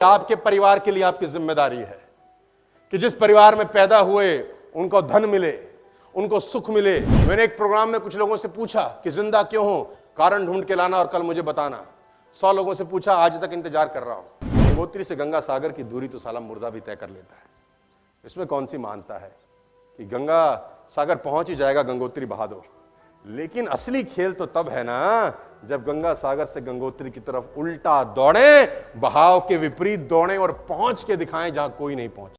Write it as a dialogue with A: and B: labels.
A: आपके परिवार के लिए आपकी ज़िम्मेदारी है कि जिस परिवार में पैदा हुए, उनको धन मिले, उनको सुख मिले। मैंने एक प्रोग्राम में कुछ लोगों से पूछा कि ज़िंदा क्यों हो? कारण ढूंढ के लाना और कल मुझे बताना। सौ लोगों से पूछा, आज तक इंतज़ार कर रहा हूँ। गंगोत्री से गंगा सागर की दूरी तो साला मुर्दा भी तय कर लेता है। इसमें कौन सी मानता है? कि गंगा सागर पहुँच ही जाएगा, गंगोत्री बहादुर लेकिन असली खेल तो तब है ना जब गंगा सागर से गंगोत्री की तरफ़ उल्टा दौड़े, बहाव के विपरीत दौड़े और पहुँच के दिखाएँ जहाँ कोई नहीं पहुँच